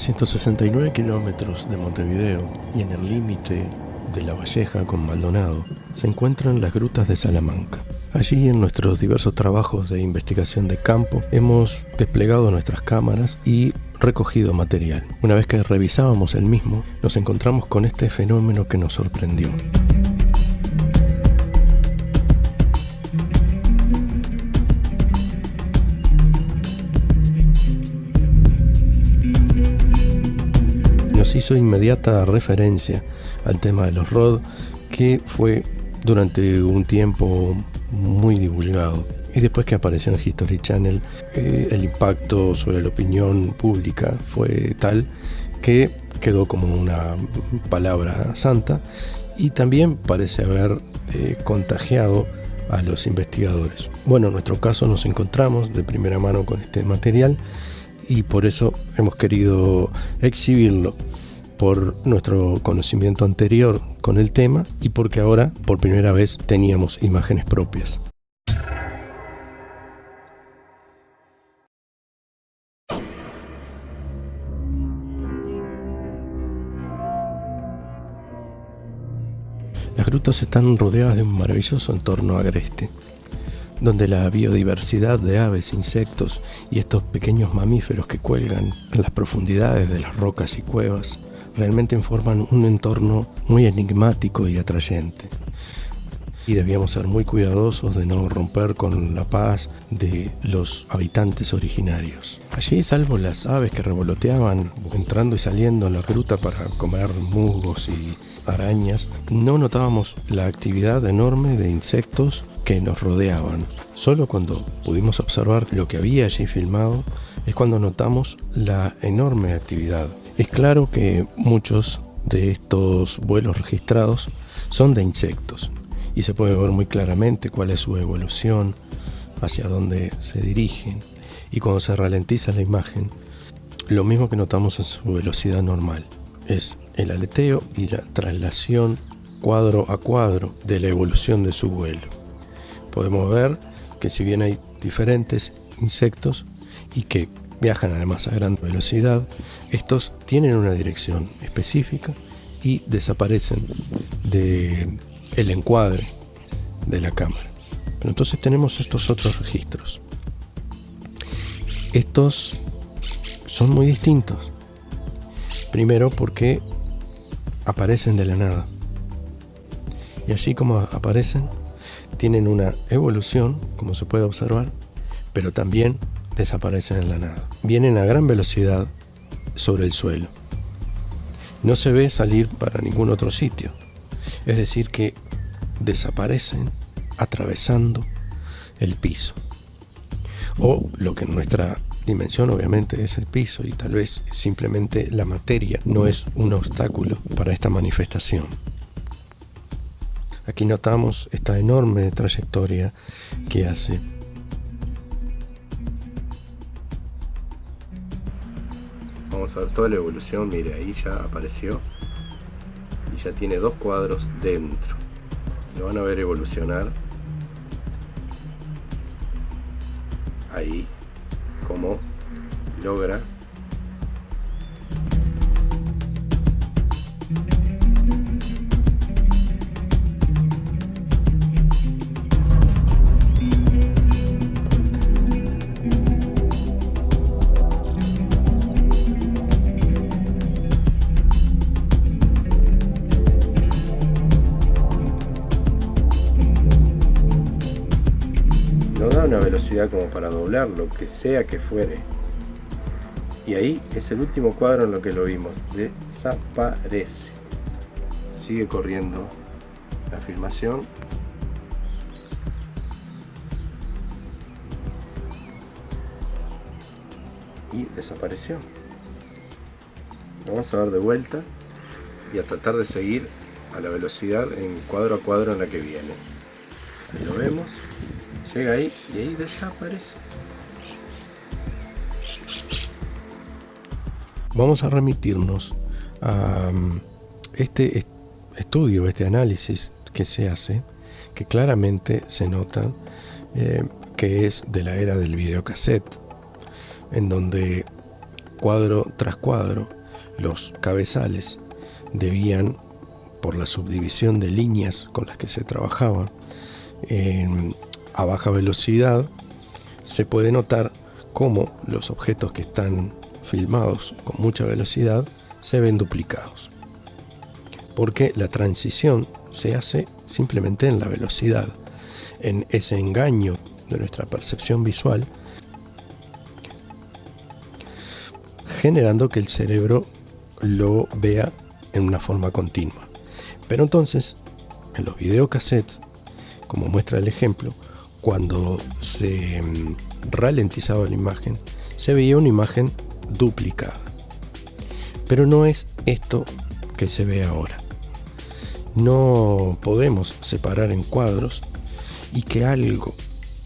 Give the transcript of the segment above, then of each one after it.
169 kilómetros de Montevideo y en el límite de La Valleja con Maldonado se encuentran las grutas de Salamanca. Allí en nuestros diversos trabajos de investigación de campo hemos desplegado nuestras cámaras y recogido material. Una vez que revisábamos el mismo, nos encontramos con este fenómeno que nos sorprendió. Hizo inmediata referencia al tema de los ROD, que fue durante un tiempo muy divulgado. Y después que apareció en History Channel, eh, el impacto sobre la opinión pública fue tal que quedó como una palabra santa y también parece haber eh, contagiado a los investigadores. Bueno, en nuestro caso nos encontramos de primera mano con este material y por eso hemos querido exhibirlo por nuestro conocimiento anterior con el tema y porque ahora por primera vez teníamos imágenes propias. Las grutas están rodeadas de un maravilloso entorno agreste, donde la biodiversidad de aves, insectos y estos pequeños mamíferos que cuelgan en las profundidades de las rocas y cuevas realmente informan un entorno muy enigmático y atrayente. Y debíamos ser muy cuidadosos de no romper con la paz de los habitantes originarios. Allí, salvo las aves que revoloteaban entrando y saliendo en la gruta para comer musgos y arañas, no notábamos la actividad enorme de insectos que nos rodeaban. Solo cuando pudimos observar lo que había allí filmado es cuando notamos la enorme actividad. Es claro que muchos de estos vuelos registrados son de insectos y se puede ver muy claramente cuál es su evolución, hacia dónde se dirigen y cuando se ralentiza la imagen, lo mismo que notamos en su velocidad normal, es el aleteo y la traslación cuadro a cuadro de la evolución de su vuelo. Podemos ver que si bien hay diferentes insectos y que viajan además a gran velocidad, estos tienen una dirección específica y desaparecen del el encuadre de la cámara. Pero entonces tenemos estos otros registros. Estos son muy distintos. Primero porque aparecen de la nada. Y así como aparecen, tienen una evolución, como se puede observar, pero también desaparecen en la nada. Vienen a gran velocidad sobre el suelo. No se ve salir para ningún otro sitio. Es decir, que desaparecen atravesando el piso. O lo que en nuestra dimensión obviamente es el piso y tal vez simplemente la materia no es un obstáculo para esta manifestación. Aquí notamos esta enorme trayectoria que hace. Vamos a ver toda la evolución, mire, ahí ya apareció y ya tiene dos cuadros dentro. Lo van a ver evolucionar. Ahí, como logra una velocidad como para doblar lo que sea que fuere. Y ahí es el último cuadro en lo que lo vimos. Desaparece. Sigue corriendo la filmación. Y desapareció. Vamos a ver de vuelta y a tratar de seguir a la velocidad en cuadro a cuadro en la que viene. Ahí lo vemos. Llega ahí y ahí desaparece. Vamos a remitirnos a um, este estudio, este análisis que se hace, que claramente se nota eh, que es de la era del videocassette, en donde cuadro tras cuadro, los cabezales debían, por la subdivisión de líneas con las que se trabajaba, a baja velocidad, se puede notar cómo los objetos que están filmados con mucha velocidad se ven duplicados. Porque la transición se hace simplemente en la velocidad, en ese engaño de nuestra percepción visual, generando que el cerebro lo vea en una forma continua. Pero entonces, en los videocassettes, como muestra el ejemplo, cuando se mm, ralentizaba la imagen, se veía una imagen duplicada. Pero no es esto que se ve ahora. No podemos separar en cuadros y que algo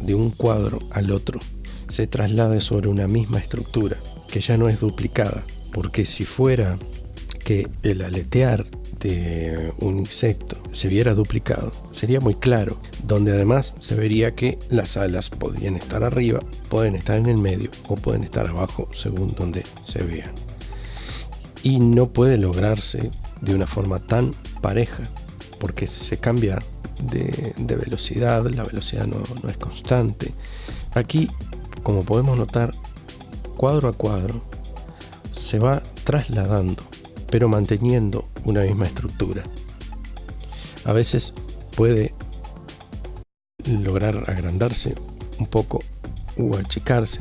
de un cuadro al otro se traslade sobre una misma estructura, que ya no es duplicada, porque si fuera que el aletear de un insecto se viera duplicado, sería muy claro, donde además se vería que las alas podrían estar arriba, pueden estar en el medio o pueden estar abajo según donde se vean. Y no puede lograrse de una forma tan pareja, porque se cambia de, velocidad, la velocidad no, no es constante. Aquí, como podemos notar, cuadro a cuadro, se va trasladando pero manteniendo una misma estructura. A veces puede lograr agrandarse un poco o achicarse,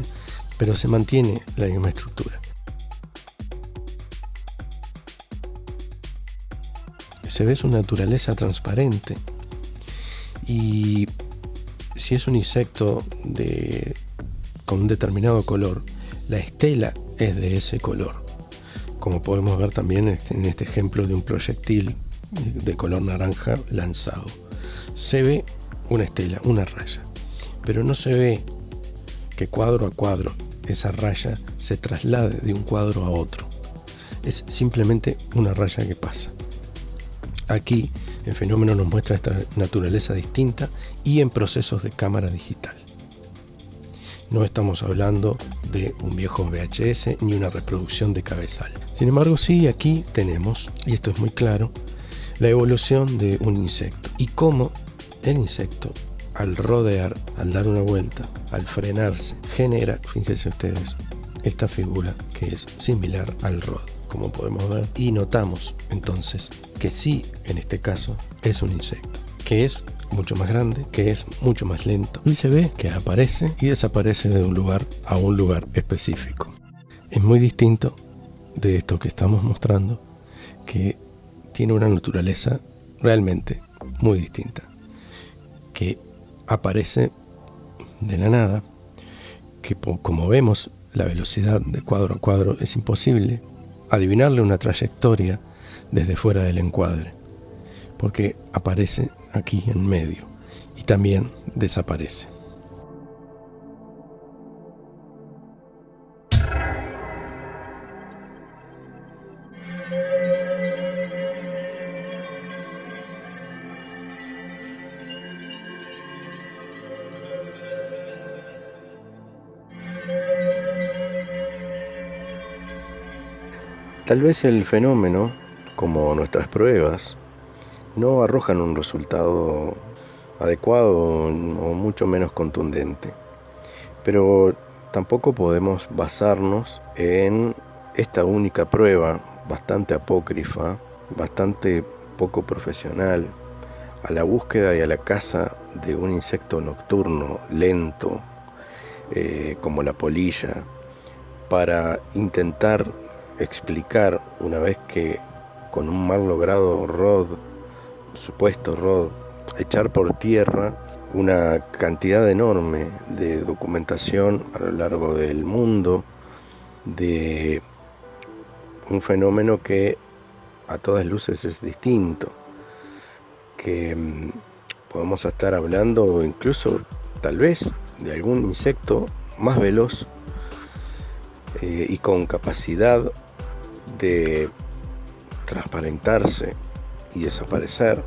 pero se mantiene la misma estructura. Se ve su naturaleza transparente y si es un insecto con un determinado color, la estela es de ese color como podemos ver también en este ejemplo de un proyectil de color naranja lanzado. Se ve una estela, una raya, pero no se ve que cuadro a cuadro esa raya se traslade de un cuadro a otro. Es simplemente una raya que pasa. Aquí el fenómeno nos muestra esta naturaleza distinta y en procesos de cámara digital. No estamos hablando de un viejo VHS ni una reproducción de cabezal. Sin embargo, sí, aquí tenemos, y esto es muy claro, la evolución de un insecto y cómo el insecto al rodear, al dar una vuelta, al frenarse, genera, fíjense ustedes, esta figura que es similar al rod, como podemos ver, y notamos entonces que sí, en este caso, es un insecto, que es mucho más grande, que es mucho más lento y se ve que aparece y desaparece de un lugar a un lugar específico. Es muy distinto de esto que estamos mostrando, que tiene una naturaleza realmente muy distinta, que aparece de la nada, que como vemos la velocidad de cuadro a cuadro es imposible adivinarle una trayectoria desde fuera del encuadre porque aparece aquí en medio y también desaparece. Tal vez el fenómeno, como nuestras pruebas, no arrojan un resultado adecuado o mucho menos contundente. Pero tampoco podemos basarnos en esta única prueba bastante apócrifa, bastante poco profesional, a la búsqueda y a la caza de un insecto nocturno lento, eh, como la polilla, para intentar explicar una vez que con un mal logrado rod supuesto Rod, echar por tierra una cantidad enorme de documentación a lo largo del mundo de un fenómeno que a todas luces es distinto, que mm, podemos estar hablando incluso tal vez de algún insecto más veloz eh, y con capacidad de transparentarse y desaparecer,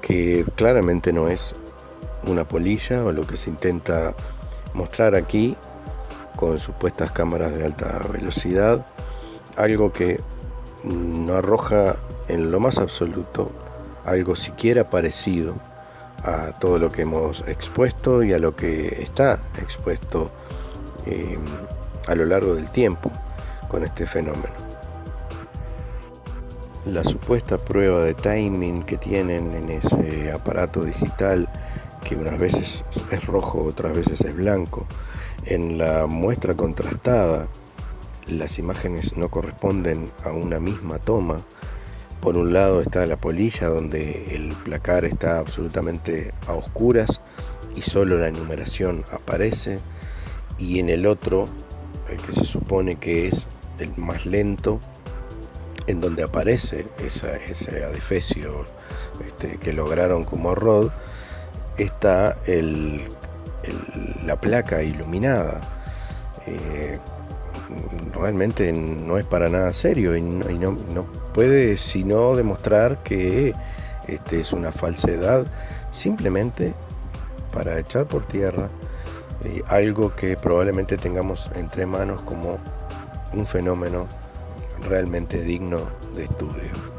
que claramente no es una polilla o lo que se intenta mostrar aquí con supuestas cámaras de alta velocidad, algo que no arroja en lo más absoluto algo siquiera parecido a todo lo que hemos expuesto y a lo que está expuesto eh, a lo largo del tiempo con este fenómeno. La supuesta prueba de timing que tienen en ese aparato digital, que unas veces es rojo, otras veces es blanco, en la muestra contrastada, las imágenes no corresponden a una misma toma, por un lado está la polilla donde el placar está absolutamente a oscuras y solo la numeración aparece y en el otro, el que se supone que es el más lento, en donde aparece ese adefesio este, que lograron como Rod, está la placa iluminada. Eh, realmente no es para nada serio y no, puede sino demostrar que este es una falsedad simplemente para echar por tierra eh, algo que probablemente tengamos entre manos como un fenómeno realmente digno de estudio.